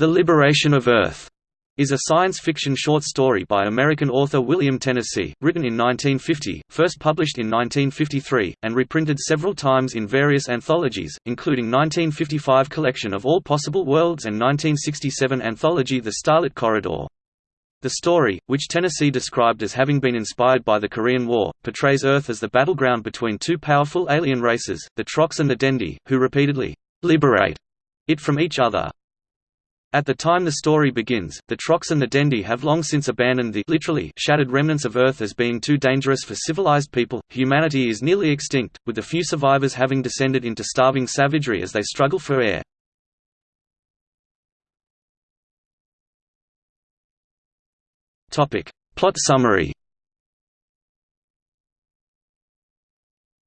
The Liberation of Earth is a science fiction short story by American author William Tennessee, written in 1950, first published in 1953, and reprinted several times in various anthologies, including 1955 collection of All Possible Worlds and 1967 anthology The Starlit Corridor. The story, which Tennessee described as having been inspired by the Korean War, portrays Earth as the battleground between two powerful alien races, the Troxxt and the Dendi, who repeatedly liberate it from each other. At the time the story begins, the Troxxt and the Dendi have long since abandoned the literally shattered remnants of Earth as being too dangerous for civilized people. Humanity is nearly extinct, with the few survivors having descended into starving savagery as they struggle for air. Topic: Plot summary.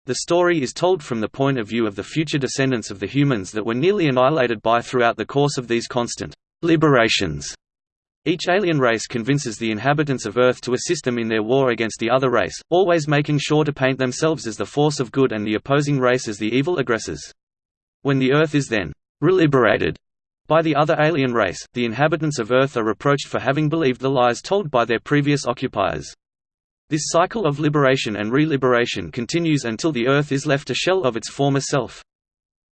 The story is told from the point of view of the future descendants of the humans that were nearly annihilated by throughout the course of these constant liberations. Each alien race convinces the inhabitants of Earth to assist them in their war against the other race, always making sure to paint themselves as the force of good and the opposing race as the evil aggressors. When the Earth is then reliberated by the other alien race, the inhabitants of Earth are reproached for having believed the lies told by their previous occupiers. This cycle of liberation and re-liberation continues until the Earth is left a shell of its former self.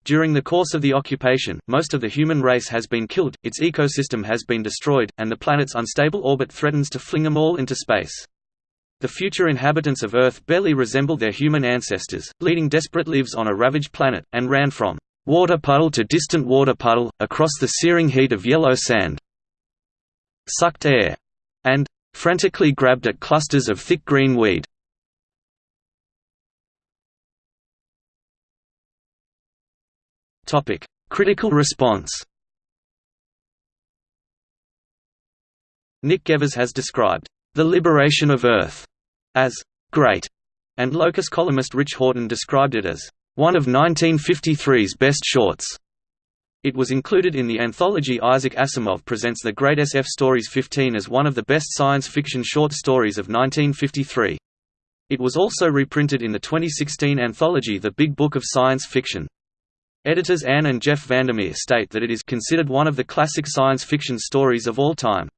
During the course of the occupation, most of the human race has been killed, its ecosystem has been destroyed, and the planet's unstable orbit threatens to fling them all into space. The future inhabitants of Earth barely resemble their human ancestors, leading desperate lives on a ravaged planet, and ran from water puddle to distant water puddle, across the searing heat of yellow sand, sucked air, and frantically grabbed at clusters of thick green weed. Topic: Critical response Nick Gevers has described, "...the liberation of Earth," as "...great," and Locus columnist Rich Horton described it as one of 1953's best shorts. It was included in the anthology Isaac Asimov Presents the Great SF Stories 15 as one of the best science fiction short stories of 1953. It was also reprinted in the 2016 anthology The Big Book of Science Fiction. Editors Ann and Jeff VanderMeer state that it is considered one of the classic science fiction stories of all time.